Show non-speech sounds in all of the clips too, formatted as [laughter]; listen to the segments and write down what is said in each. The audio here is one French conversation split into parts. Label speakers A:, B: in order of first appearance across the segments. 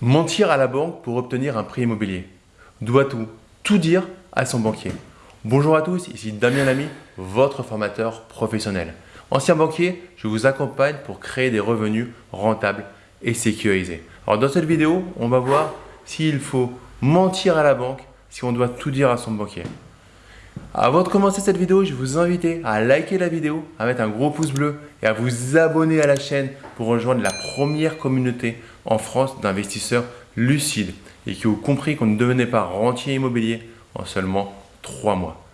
A: Mentir à la banque pour obtenir un prêt immobilier. Doit-on tout dire à son banquier Bonjour à tous, ici Damien Lamy, votre formateur professionnel. Ancien banquier, je vous accompagne pour créer des revenus rentables et sécurisés. Alors dans cette vidéo, on va voir s'il faut mentir à la banque, si on doit tout dire à son banquier. Avant de commencer cette vidéo, je vous invite à liker la vidéo, à mettre un gros pouce bleu et à vous abonner à la chaîne pour rejoindre la première communauté en France d'investisseurs lucides et qui ont compris qu'on ne devenait pas rentier immobilier en seulement 3 mois.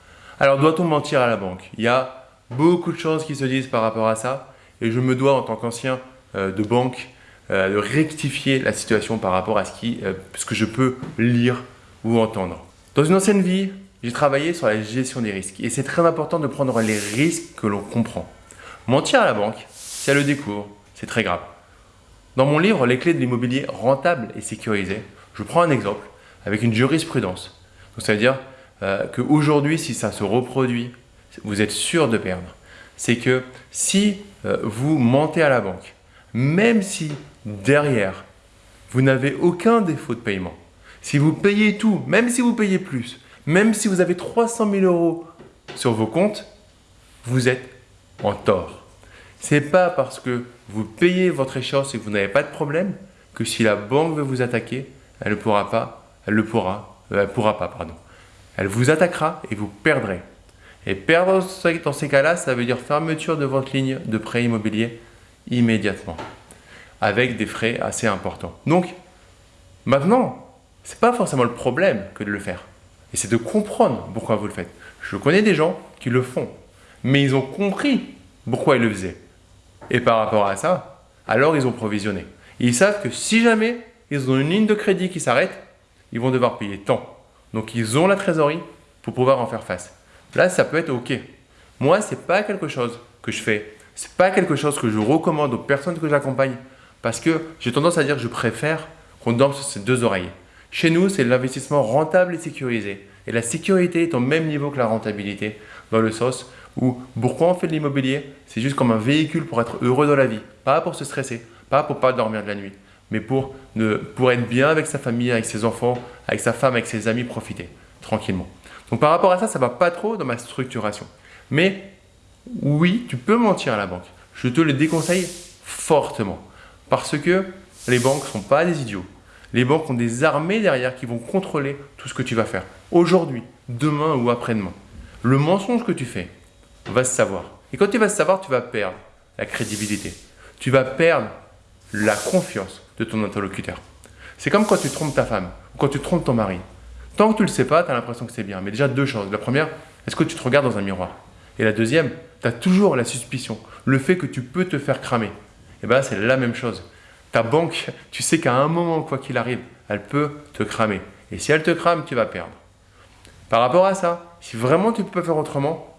A: Alors doit-on mentir à la banque? Il y a beaucoup de choses qui se disent par rapport à ça et je me dois en tant qu'ancien euh, de banque euh, de rectifier la situation par rapport à ce, euh, ce que je peux lire ou entendre. Dans une ancienne vie, j'ai travaillé sur la gestion des risques et c'est très important de prendre les risques que l'on comprend. Mentir à la banque, si elle le découvre, c'est très grave. Dans mon livre Les clés de l'immobilier rentable et sécurisé, je prends un exemple avec une jurisprudence. Donc, ça veut dire euh, qu'aujourd'hui, si ça se reproduit, vous êtes sûr de perdre. C'est que si euh, vous mentez à la banque, même si derrière, vous n'avez aucun défaut de paiement, si vous payez tout, même si vous payez plus, même si vous avez 300 000 euros sur vos comptes, vous êtes en tort. Ce n'est pas parce que vous payez votre échéance et que vous n'avez pas de problème que si la banque veut vous attaquer, elle ne pourra pas, elle le pourra, euh, elle pourra pas, pardon. Elle vous attaquera et vous perdrez. Et perdre dans ces cas-là, ça veut dire fermeture de votre ligne de prêt immobilier immédiatement, avec des frais assez importants. Donc, maintenant, ce n'est pas forcément le problème que de le faire. Et c'est de comprendre pourquoi vous le faites. Je connais des gens qui le font, mais ils ont compris pourquoi ils le faisaient. Et par rapport à ça, alors ils ont provisionné. ils savent que si jamais ils ont une ligne de crédit qui s'arrête, ils vont devoir payer tant. Donc ils ont la trésorerie pour pouvoir en faire face. Là, ça peut être OK. Moi, ce n'est pas quelque chose que je fais. Ce n'est pas quelque chose que je recommande aux personnes que j'accompagne parce que j'ai tendance à dire que je préfère qu'on dorme sur ses deux oreilles. Chez nous, c'est l'investissement rentable et sécurisé. Et la sécurité est au même niveau que la rentabilité, dans le sens où pourquoi on fait de l'immobilier? C'est juste comme un véhicule pour être heureux dans la vie, pas pour se stresser, pas pour pas dormir de la nuit, mais pour, pour être bien avec sa famille, avec ses enfants, avec sa femme, avec ses amis, profiter tranquillement. Donc par rapport à ça, ça va pas trop dans ma structuration. Mais oui, tu peux mentir à la banque. Je te le déconseille fortement parce que les banques ne sont pas des idiots. Les banques ont des armées derrière qui vont contrôler tout ce que tu vas faire. Aujourd'hui, demain ou après-demain. Le mensonge que tu fais va se savoir. Et quand tu vas se savoir, tu vas perdre la crédibilité. Tu vas perdre la confiance de ton interlocuteur. C'est comme quand tu trompes ta femme ou quand tu trompes ton mari. Tant que tu ne le sais pas, tu as l'impression que c'est bien. Mais déjà, deux choses. La première, est-ce que tu te regardes dans un miroir? Et la deuxième, tu as toujours la suspicion, le fait que tu peux te faire cramer. Et bien c'est la même chose ta banque, [laughs] tu sais qu'à un moment, quoi qu'il arrive, elle peut te cramer. Et si elle te crame, tu vas perdre. Par rapport à ça, si vraiment tu peux faire autrement,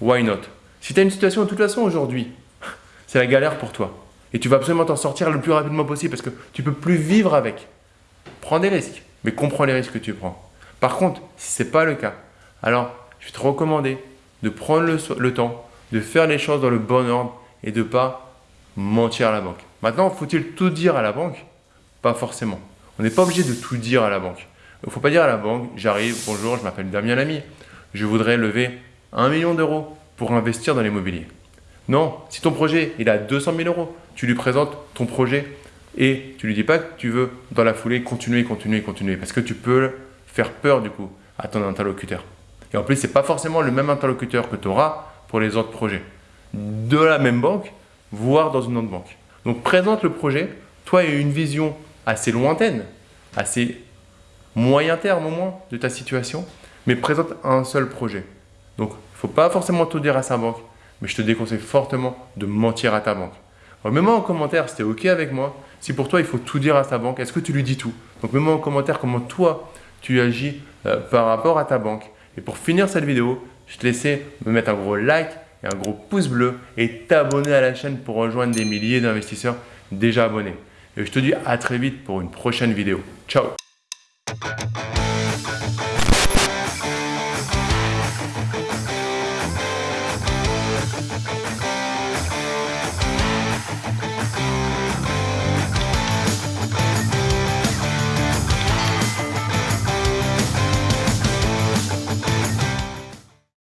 A: why not? Si tu as une situation de toute façon aujourd'hui, [laughs] c'est la galère pour toi. Et tu vas absolument t'en sortir le plus rapidement possible parce que tu ne peux plus vivre avec. Prends des risques, mais comprends les risques que tu prends. Par contre, si ce n'est pas le cas, alors je vais te recommander de prendre le, le temps, de faire les choses dans le bon ordre et de ne pas mentir à la banque. Maintenant, faut-il tout dire à la banque? Pas forcément. On n'est pas obligé de tout dire à la banque. Il ne faut pas dire à la banque, j'arrive, bonjour, je m'appelle Damien Lamy, je voudrais lever 1 million d'euros pour investir dans l'immobilier. Non, si ton projet il a 200 000 euros, tu lui présentes ton projet et tu lui dis pas que tu veux dans la foulée continuer, continuer, continuer parce que tu peux faire peur du coup à ton interlocuteur. Et en plus, ce n'est pas forcément le même interlocuteur que tu auras pour les autres projets. De la même banque, voire dans une autre banque. Donc présente le projet, toi a une vision assez lointaine, assez moyen terme au moins de ta situation, mais présente un seul projet. Donc il ne faut pas forcément tout dire à sa banque, mais je te déconseille fortement de mentir à ta banque. Mets-moi en commentaire si tu es OK avec moi, si pour toi il faut tout dire à ta banque, est-ce que tu lui dis tout? Donc mets-moi en commentaire comment toi tu agis euh, par rapport à ta banque. Et pour finir cette vidéo, je te laisse me mettre un gros like un gros pouce bleu et t'abonner à la chaîne pour rejoindre des milliers d'investisseurs déjà abonnés. Et je te dis à très vite pour une prochaine vidéo. Ciao